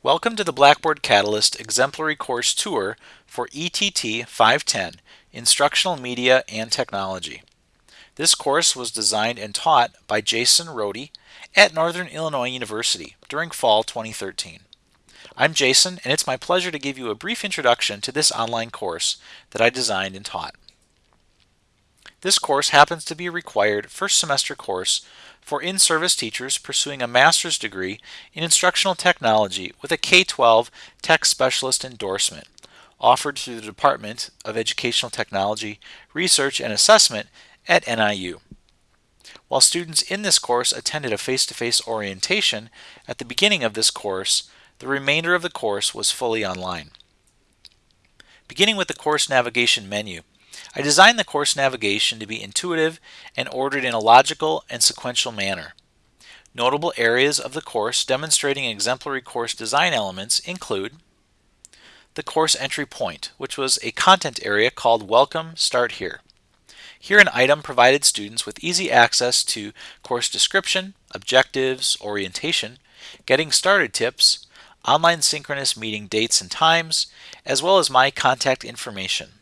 Welcome to the Blackboard Catalyst Exemplary Course Tour for ETT 510, Instructional Media and Technology. This course was designed and taught by Jason Rhode at Northern Illinois University during fall 2013. I'm Jason, and it's my pleasure to give you a brief introduction to this online course that I designed and taught. This course happens to be a required first semester course for in-service teachers pursuing a master's degree in instructional technology with a K-12 tech specialist endorsement offered through the Department of Educational Technology, Research and Assessment at NIU. While students in this course attended a face-to-face -face orientation at the beginning of this course, the remainder of the course was fully online. Beginning with the course navigation menu, I designed the course navigation to be intuitive and ordered in a logical and sequential manner. Notable areas of the course demonstrating exemplary course design elements include the course entry point, which was a content area called Welcome Start Here. Here an item provided students with easy access to course description, objectives, orientation, getting started tips, online synchronous meeting dates and times, as well as my contact information.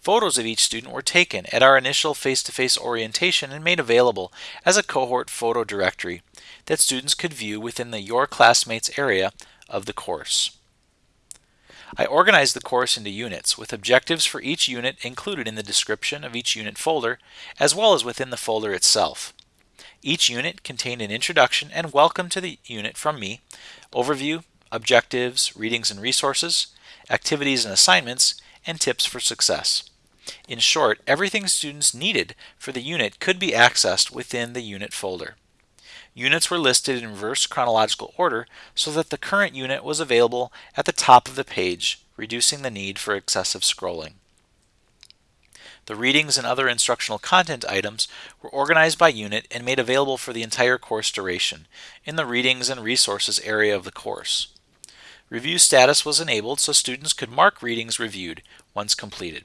Photos of each student were taken at our initial face-to-face -face orientation and made available as a cohort photo directory that students could view within the Your Classmates area of the course. I organized the course into units with objectives for each unit included in the description of each unit folder as well as within the folder itself. Each unit contained an introduction and welcome to the unit from me, overview, objectives, readings and resources, activities and assignments, and tips for success. In short, everything students needed for the unit could be accessed within the unit folder. Units were listed in reverse chronological order so that the current unit was available at the top of the page, reducing the need for excessive scrolling. The readings and other instructional content items were organized by unit and made available for the entire course duration in the Readings and Resources area of the course. Review status was enabled so students could mark readings reviewed once completed.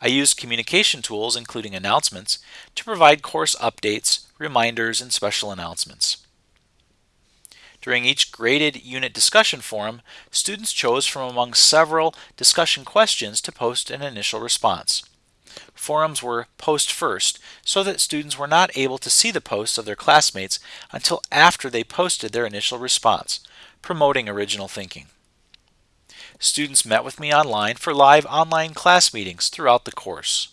I used communication tools, including announcements, to provide course updates, reminders, and special announcements. During each graded unit discussion forum, students chose from among several discussion questions to post an initial response. Forums were post first, so that students were not able to see the posts of their classmates until after they posted their initial response, promoting original thinking. Students met with me online for live online class meetings throughout the course.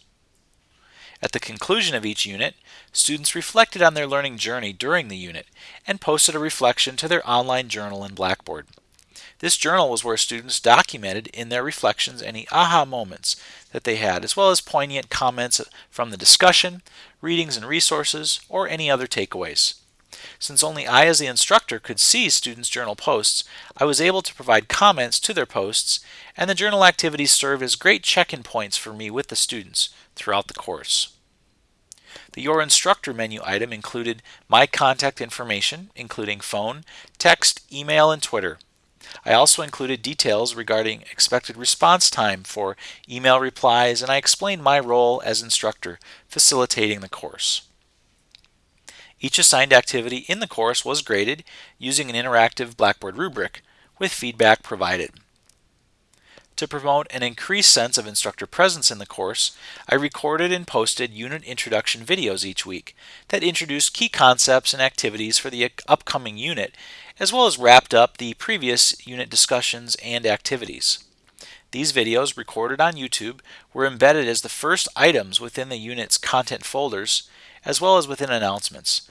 At the conclusion of each unit, students reflected on their learning journey during the unit and posted a reflection to their online journal in Blackboard. This journal was where students documented in their reflections any aha moments that they had, as well as poignant comments from the discussion, readings and resources, or any other takeaways. Since only I as the instructor could see students' journal posts, I was able to provide comments to their posts, and the journal activities serve as great check-in points for me with the students throughout the course. The Your Instructor menu item included my contact information, including phone, text, email, and Twitter. I also included details regarding expected response time for email replies, and I explained my role as instructor facilitating the course. Each assigned activity in the course was graded using an interactive Blackboard rubric with feedback provided. To promote an increased sense of instructor presence in the course, I recorded and posted unit introduction videos each week that introduced key concepts and activities for the upcoming unit, as well as wrapped up the previous unit discussions and activities. These videos, recorded on YouTube, were embedded as the first items within the unit's content folders as well as within announcements.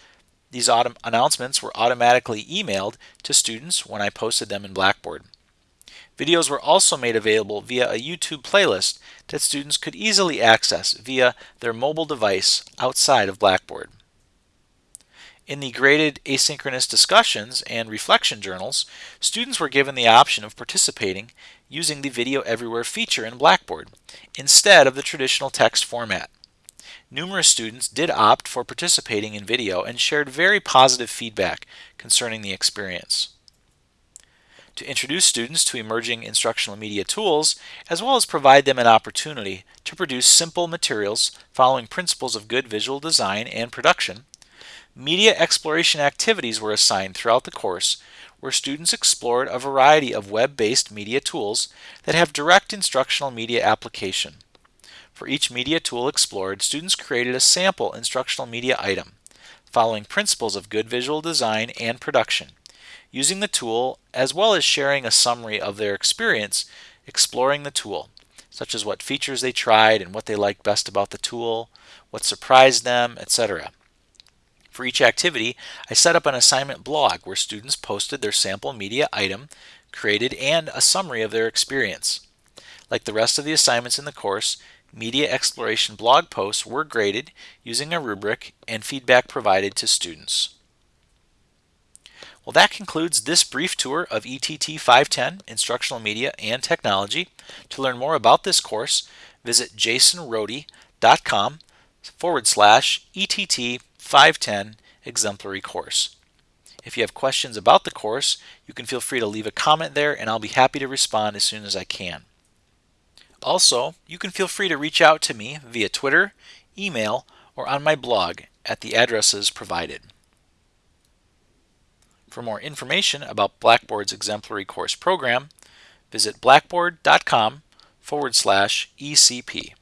These announcements were automatically emailed to students when I posted them in Blackboard. Videos were also made available via a YouTube playlist that students could easily access via their mobile device outside of Blackboard. In the graded asynchronous discussions and reflection journals, students were given the option of participating using the Video Everywhere feature in Blackboard instead of the traditional text format. Numerous students did opt for participating in video and shared very positive feedback concerning the experience. To introduce students to emerging instructional media tools, as well as provide them an opportunity to produce simple materials following principles of good visual design and production, media exploration activities were assigned throughout the course where students explored a variety of web-based media tools that have direct instructional media application. For each media tool explored, students created a sample instructional media item, following principles of good visual design and production, using the tool as well as sharing a summary of their experience exploring the tool, such as what features they tried and what they liked best about the tool, what surprised them, etc. For each activity, I set up an assignment blog where students posted their sample media item created and a summary of their experience. Like the rest of the assignments in the course, media exploration blog posts were graded using a rubric and feedback provided to students. Well, that concludes this brief tour of ETT 510, Instructional Media and Technology. To learn more about this course, visit jasonrhode.com forward slash ETT 510 exemplary Course. If you have questions about the course, you can feel free to leave a comment there and I'll be happy to respond as soon as I can. Also, you can feel free to reach out to me via Twitter, email, or on my blog at the addresses provided. For more information about Blackboard's exemplary course program, visit blackboard.com forward slash ECP.